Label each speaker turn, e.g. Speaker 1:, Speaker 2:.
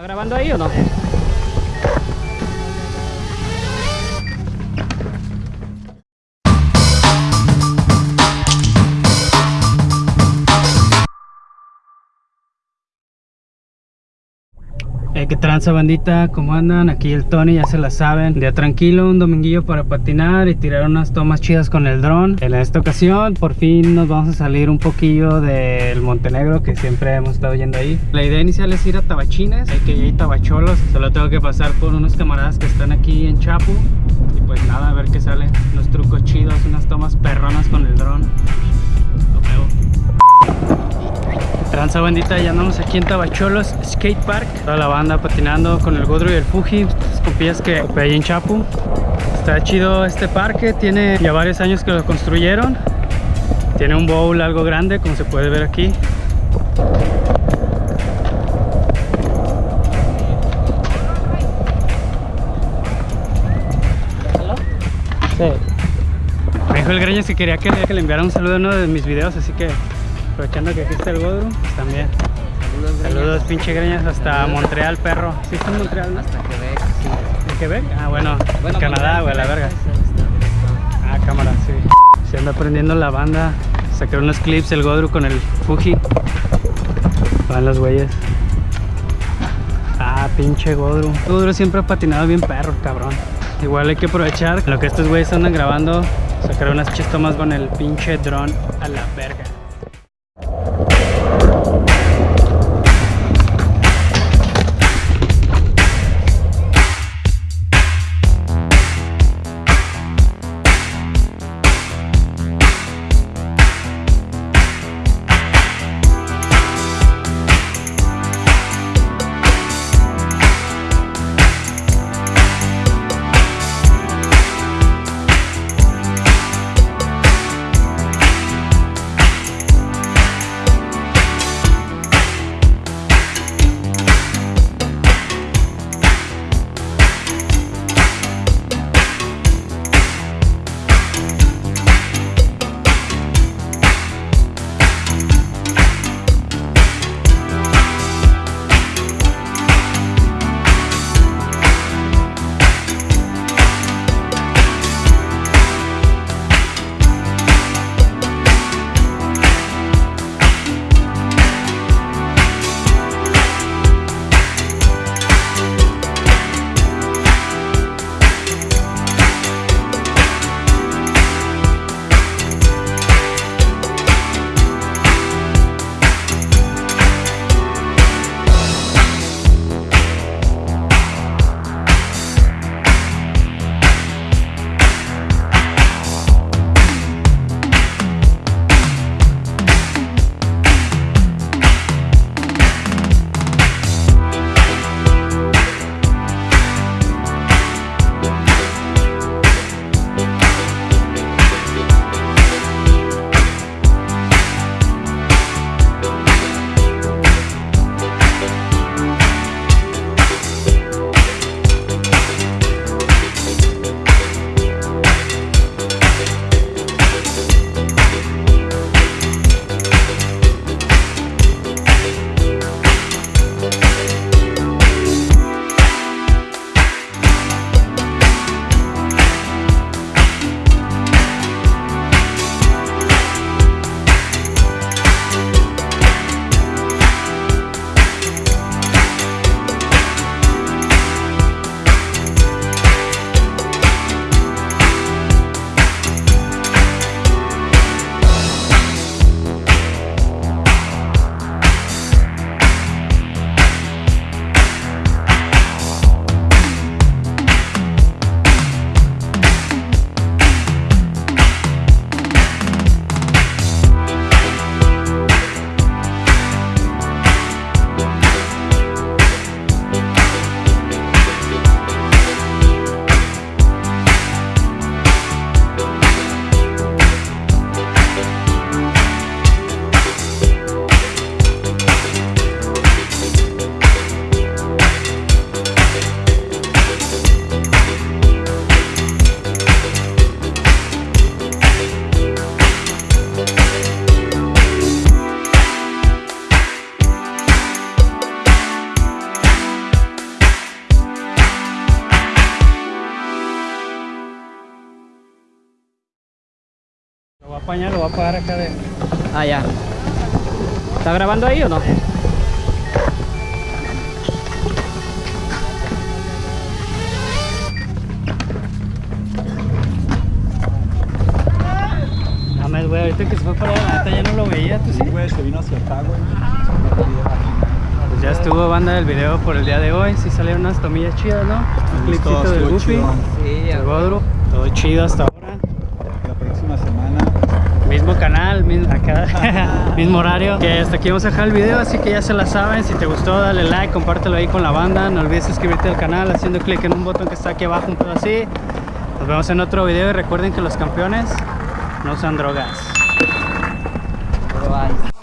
Speaker 1: ¿Está grabando ahí o no? Eh, ¿Qué tranza bandita? ¿Cómo andan? Aquí el Tony, ya se la saben. Día tranquilo, un dominguillo para patinar y tirar unas tomas chidas con el dron. En esta ocasión, por fin nos vamos a salir un poquillo del Montenegro Que siempre hemos estado yendo ahí. La idea inicial es ir a Tabachines, hay que ir a Tabacholos. Solo tengo que pasar por unos camaradas que están aquí en Chapu. Y pues nada, a ver qué sale. Unos trucos chidos, unas tomas perronas con el dron Tranza bandita, ya andamos aquí en Tabacholos Skate Park. Toda la banda patinando con el Godro y el Fuji Estos compillas que ahí en Chapu. Está chido este parque, tiene ya varios años que lo construyeron. Tiene un bowl algo grande como se puede ver aquí. Sí. Me dijo el Greñas que quería que, que le enviara un saludo a uno de mis videos, así que aprovechando que está el Godru, pues también. Saludos, Saludos pinche greñas hasta Montreal, perro. ¿Sí está en Montreal?
Speaker 2: Hasta Quebec, sí.
Speaker 1: ¿En Quebec? Ah, bueno,
Speaker 2: bueno
Speaker 1: Canadá, güey, la verga. Ah, cámara, sí. Se anda aprendiendo la banda. Sacar unos clips el Godru con el Fuji. Van los güeyes. Ah, pinche Godru. Godru siempre ha patinado bien perro, cabrón. Igual hay que aprovechar lo que estos güeyes andan grabando. Sacar unas chistomas con el pinche dron a la verga. A apañar, lo voy a apagar acá de...
Speaker 2: Ah, ya. ¿Está grabando ahí o no?
Speaker 1: Mames, güey, ahorita que se fue para allá, la neta ya no lo veía, tú sí.
Speaker 3: güey, se vino hacia acá, güey.
Speaker 1: Pues ya estuvo banda del video por el día de hoy, sí salieron unas tomillas chidas, ¿no? Un clipcito del
Speaker 3: chido.
Speaker 2: Sí,
Speaker 1: el Godro, todo chido hasta ahora. Mismo canal, mismo, acá, mismo horario. Que hasta aquí vamos a dejar el video, así que ya se la saben. Si te gustó, dale like, compártelo ahí con la banda. No olvides suscribirte al canal haciendo clic en un botón que está aquí abajo, un pedo así. Nos vemos en otro video y recuerden que los campeones no usan drogas.
Speaker 2: Bye.